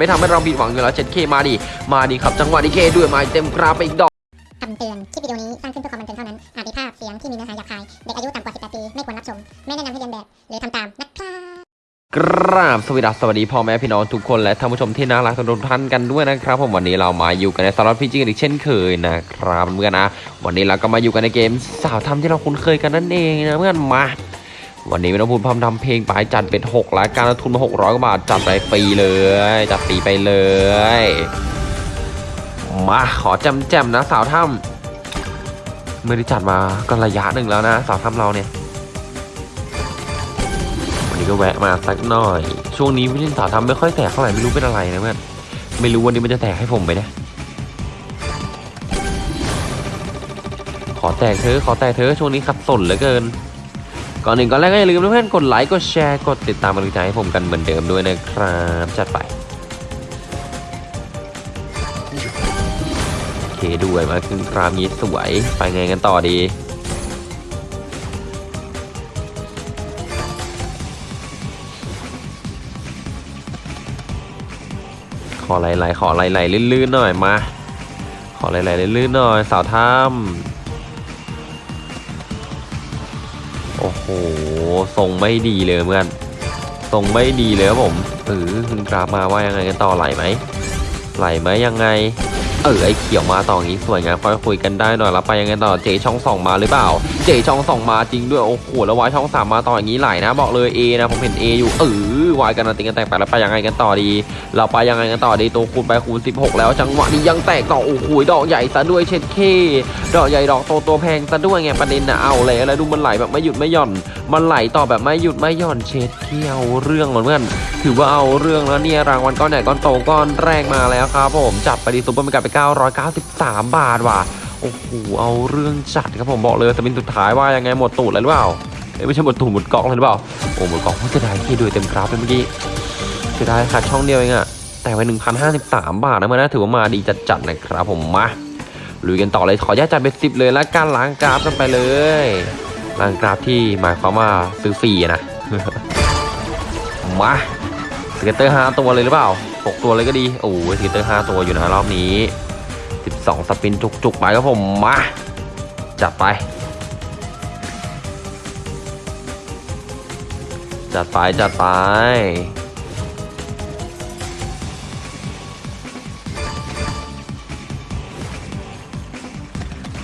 ไม่ทำให้เราผิดหวังอยู่แล้วเจ็ดเคมาดิ มาดิครับ จังหวะนี้เคด้วยมาเต็มกราฟไปอีกดอกคำเตือน คลิปวิดีโอนี้สร้างขึ้นเพื่อความบันเทิงเท่านั้น อาจมีภาพเสียงที่มีเนื้อหาหยาบคาย เด็กอายุต่ำกว่า 18 ปี ไม่ควรรับชม ไม่แนะนำให้เรียนแบบ หรือทำตามนะครับกราบสวัสดีสวัสดีพ่อแม่พี่น้องทุกคนและท่านผู้ชมที่น่ารักทุกท่านกันด้วยนะครับ ผมวันนี้เรามาอยู่กันในสล็อตพีจีกันอีกเช่นเคยนะครับเพื่อนๆนะ วันนี้เราก็มาอยู่กันในเกมสาวทำที่เราคุ้นเคยกันนั่นเองนะเพื่อนมา วันนี้ไม่ต้องพูดพร่ำทำเพลงไปจัดเป็น6รายการทุนมา600กว่าบาทจัดไปฟรีเลย จัดฟรีไปเลย มาขอจำแจมๆนะสาวถ้ำไม่ได้จัดมาก็ระยะหนึ่งแล้วนะ สาวถ้ำเราเนี่ย วันนี้ก็แวะมาสักหน่อย ช่วงนี้ไม่เล่นสาวทำไม่ค่อยแตกเท่าไหร่ไม่รู้เป็นอะไรนะเพื่อนไม่รู้วันนี้มันจะแตกให้ผมไปนะขอแตกเธอขอแตกเธอช่วงนี้ขัดสนเหลือเกิน ก่อนหนึ่งก่อนแรกก็อย่าลืมเพื่อนกดไลค์กดแชร์กดติดตามกำลังใจให้ผมกันเหมือนเดิมด้วยนะครับจัดไปโอเคด้วยมาขึ้นครามนี้สวยไปไงกันต่อดีขอไหลๆขอไหลๆลื่นๆหน่อยมา ขอไหลๆลื่นๆหน่อยสาวถ้ำ โอ้โหทรงไม่ดีเลยเพื่อนทรงไม่ดีเลยครับผมเออคุณกราฟมาว่ายังไงกันต่อไหลไหมไหลไหมยังไง เออไอเขียวมาต่ออย่างนี้สวยงามค่อยคุยกันได้หน่อยแล้วไปยังไงต่อเจช่องสองมาหรือเปล่า เจช่องสองมาจริงด้วยโอ้โหแล้ววายช่องสามมาต่ออย่างนี้ไหลนะ บอกเลย A นะผมเห็น A อยู่เออ วายกันติงกันแตกไปแล้วไปยังไงกันต่อดี เราไปยังไงกันต่อดีตัวคูณไปคูณ 16 แล้วจังหวะนี้ยังแตกต่อโอ้โหดอกใหญ่ซะด้วยเช็ดเคดอกใหญ่ดอกโตตัวแพงซะด้วยไงประเด็นนะเอาเลยแล้วดูมันไหลแบบไม่หยุดไม่หย่อน มันไหลต่อแบบไม่หยุดไม่หย่อนเช็ดเคเอาเรื่องเหมือนเพื่อนถือว่าเอาเรื่องแล้วเนี่ยรางวัลก้อนใหญ่ก้อนโตก้อนแรกมาแล้วครับผมจับไปดีซุปเปอร์มันกลับไป 993 บาทว่ะโอ้โหเอาเรื่องจัดครับผมบอกเลยแต่เป็นสุดท้ายว่ายังไงหมดตูดเลยหรือเปล่า ไม่ใช่หมดตูดหมดกล่องเลยหรือเปล่า โอ้หมดกล่องเสียดายที่ด้วยเต็มกราฟเลยเมื่อกี้เสียดายขาดช่องเดียวเองอะแต่ไป1,053 บาทนะมันนะถือว่ามาดีจัดๆนะครับผมมาลุยกันต่อเลยขออนุญาตจัดเป็นสิบเลยแล้วการล้างกราฟกันไปเลยล้างกราฟที่หมายความว่าซื้อฟรีนะมา scatter 5ตัวเลยหรือเปล่า6ตัวเลยก็ดีโอ้ scatter 5ตัวอยู่นะรอบนี้ 12 spin จุกๆไปครับผมมาจัดไป จัดไปจัดไป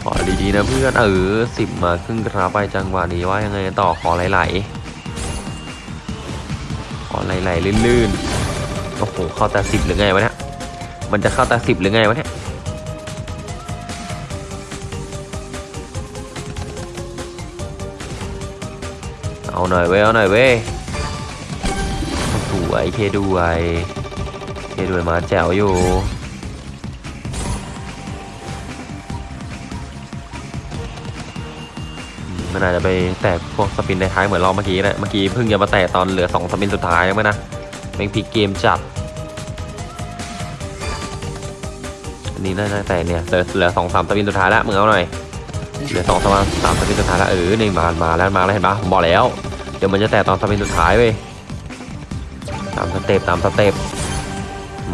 ขอดีๆนะเพื่อนเออสิบมาครึ่งกราไปจังหวะนี้ว่ายังไงต่อขอไหลๆขอไหลๆลื่นๆโอ้โหเข้าแต่สิบหรือไงวะเนี่ยมันจะเข้าแต่สิบหรือไงวะเนี่ยเอาหน่อยเว้ยเอาหน่อยเว้ย วยเคด้วยเคด้วยมาแจ๋วอยู่มันอาจจะไปแตกพวกสปินในท้ายเหมือนรอบเมื่อกี้นะเมื่อกี้เพิ่งจะมาแตกตอนเหลือ2สปินสุดท้ายยังไหมนะแม่งพลิกเกมจัดอันนี้น่าจะแตกเนี่ยเหลือเหลือสองสามสปินสุดท้ายแล้วมึงเอาหน่อยเหลือสองสามสามสปินสุดท้ายแล้วเออในมามาแล้วมาแล้วเห็นปะผมบอกแล้ว เดี๋ยวมันจะแตกตอนสปินสุดท้ายเว้ย ตามสเต็ปตามสเต็ป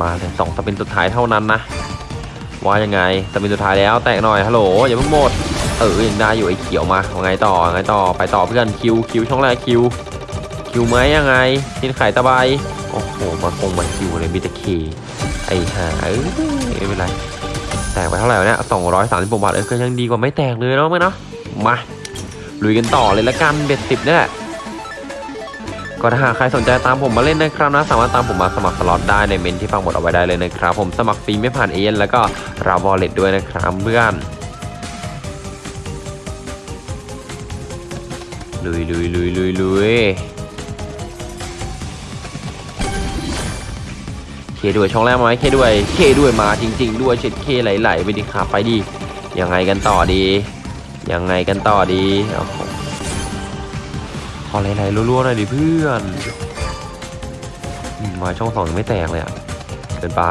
มาเลยสองสปินสุดท้ายเท่านั้นนะว่ายังไงสปินสุดท้ายแล้วแตกหน่อยฮัลโหลอย่าเพิ่งหมดเออยังได้อยู่ไอ้เขียวมาว่าไงต่อไงต่อไปต่อเพื่อนคิวคิวช่องแรกคิวคิวไหมยังไงกินไข่ตะไบโอ้โหมาคงมาคิวเลยมีต่เคไอ้ห่าเอ้ยไม่เป็นไรแตกไปเท่าไหร่เนี่ยสองร้อยสามสิบบาทเออก็ยังดีกว่าไม่แตกเลยเนาะไหมเนาะมาลุยกันต่อเลยละกัน bet สิบนี่แหละ ก็ถ้าหากใครสนใจตามผมมาเล่นนะครับนะสามารถตามผมมาสมัครสล็อตได้ในเมนต์ที่ปักหมุดเอาไว้ได้เลยนะครับผมสมัครฟรีไม่ผ่านเอ็นต์แล้วก็รับ wallet ด้วยนะครับเพื่อนลุยลุยลุยลุยลุยเคด้วยช่องแรกมาไหมเคด้วยเคด้วยมาจริง ๆ ด้วยเช็ดเคไหลๆไปดิครับไปดิยังไงกันต่อดี ยังไงกันต่อดีโอ้โห ขอไหลๆรัวๆหน่อยดิเพื่อนมาช่องสองยังไม่แตกเลยอะเกินไป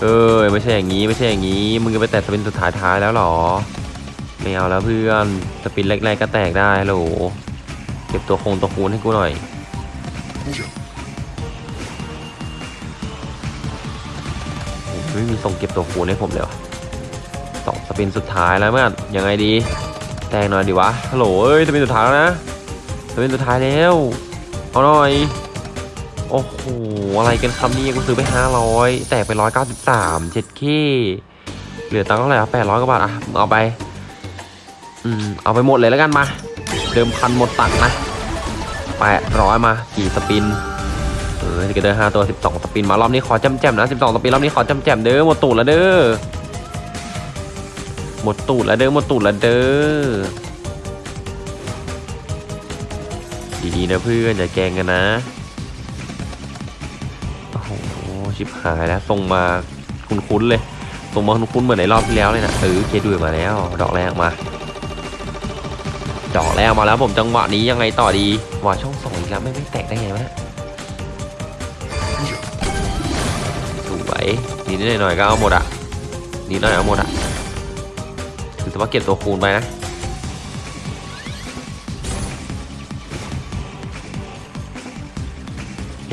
เอ้ยไม่ใช่อย่างนี้ไม่ใช่อย่างนี้ มึงจะไปแตะสปินสุดท้ายท้ายแล้วหรอ ไม่เอาแล้วเพื่อนสปินแรกๆก็แตกได้โหลเก็บตัวคงตัวคูณให้กูหน่อยไม่มีทรงเก็บตัวคูณให้ผมเลยวะ สองสปินสุดท้ายแล้วเพื่อนยังไงดีแตงหน่อยดีวะฮัลโหลเอ้ยสปินสุดท้ายแล้วนะสปินสุดท้ายแล้วเอาหน่อยโอ้โหอะไรกันคำนี้กูซื้อไปห้าร้อยแตกไปร้อยเก้าสิบสามเจ็ดเคเหลือตังค์เท่าไหร่แปดร้อยกว่าบาทอะเอาไปอืมเอาไปหมดเลยแล้วกันมา เดิมพันหมดตังค์นะแปดร้อยมากี่สปินเออจะเดินห้าตัวสิบสองสปินมารอบนี้ขอจำแจมนะสิบสองสปินรอบนี้ขอจำแจมเด้อหมดตูดแล้วเด้อ หมดตูดแล้วเด้อหมดตูดแล้วเด้อดีๆนะเพื่อนอย่าแกงกันนะโอ้โหชิบหายแล้วส่งมาคุ้นๆเลยส่งมาคุ้นๆเหมือนในรอบที่แล้วเลยนะเออเคดูมาแล้ว ดอกแรกมาดอกแรกมาแล้วผมจังหวะนี้ยังไงต่อดีหวาช่องสองอีกแล้วไม่ไม่แตกได้ไงวะเนี่ยสวยนิดหน่อยหน่อยก็เอาหมดอะนิดหน่อยเอาหมดอะ คือสมมติเก็บตัวคูณไปนะ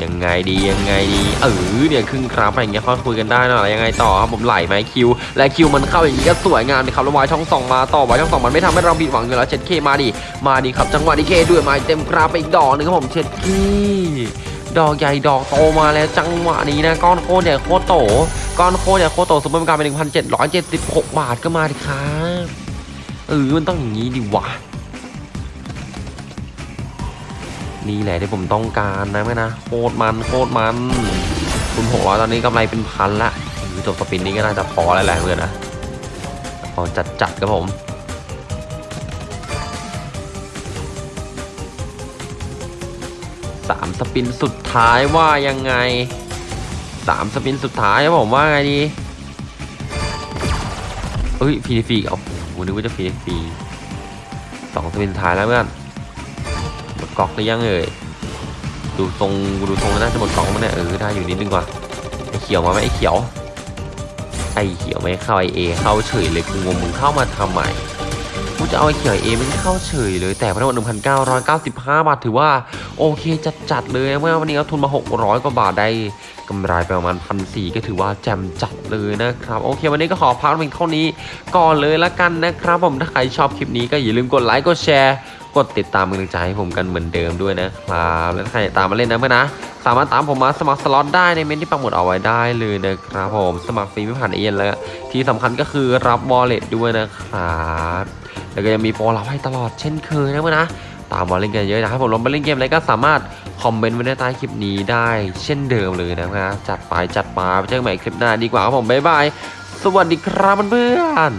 ยังไงดียังไงดีเออเนี่ยครึ่งครับอะไรอย่างเงี้ยค่อยคุยกันได้นะอะไรยังไงต่อครับผมไหลไหมคิว และคิวมันเข้าอย่างนี้ก็สวยงามเลยครับแล้ววายช่องสองมาต่อวายช่องสองมันไม่ทำให้เราผิดหวังอยู่แล้วเช็ดเคมาดิมาดิครับจังหวะนี้เคด้วยมาเต็มกราฟไปอีกดอกหนึงครับผมเช็ดเค ดอกใหญ่ดอกโตมาแล้วจังหวะนี้นะก้อนโคตรใหญ่โคตรโต ก้อนโคตรใหญ่โคตรโตซุปเปอร์การเป็นหนึ่งพันเจ็ดร้อยเจ็ดสิบหกบาทก็มาดิครับเออมันต้องอย่างนี้ดิวะนี่แหละที่ผมต้องการนะแม่นะโคตรมันโคตรมันคุณหกร้อยตอนนี้กำไรเป็นพันละจบ spin นี้ก็น่าจะพอแล้วแหละเพื่อนนะพอจัดจัดครับผม สาม spin สุดท้ายว่ายังไงสาม spin สุดท้ายครับผมว่าไงดีเอ้ยพีดีฟีเอาโหนึกว่าจะพีดีฟีสองสปินสุดท้ายแล้วเพื่อนหมดกอกหรือยังเอ่ยดูทรงดูทรงน่าจะหมดกอกมั้งเนี่ยเออได้อยู่นิดนึงว่ะไอเขียวมาไหมไอเขียวไอเขียวไม่เข้าไอเอเข้าเฉยเลยกูงงมึงเข้ามาทำไม กูจะเอาไอ้เขียวเอมันเข้าเฉยเลย แต่พนักงาน1,995บาทถือว่าโอเคจัดจัดๆเลยเมื่อวันนี้เอาทุนมา600กว่าบาทได้กำไรไปประมาณพันสี่ก็ถือว่าแจ่มจัดเลยนะครับโอเค วันนี้ก็ขอพักเพียงเท่านี้ก่อนเลยละกันนะครับ ผมถ้าใครชอบคลิปนี้ก็อย่าลืมกดไลค์กดแชร์ กดติดตามกำลังใจให้ผมกันเหมือนเดิมด้วยนะครับ และถ้าใครตามมาเล่นนะเพื่อนนะ สามารถตามผมมาสมัครสล็อตได้ในเมนต์ที่ปักหมุดเอาไว้ได้เลยนะครับผมสมัครฟรีไม่ผ่านเอ็นแล้วที่สำคัญก็คือรับ wallet ด้วยนะครับแล้วก็ยังมีโปรเราให้ตลอดเช่นเคยนะเพื่อนนะตามมาเล่นกันเยอะนะครับผมลองไปเล่นเกมอะไรก็สามารถคอมเมนต์ไว้ในใต้คลิปนี้ได้เช่นเดิมเลยนะครับจัดไปจัดมาไปเจอกันใหม่คลิปหน้าดีกว่าครับผมบ๊ายบายสวัสดีครับเพื่อน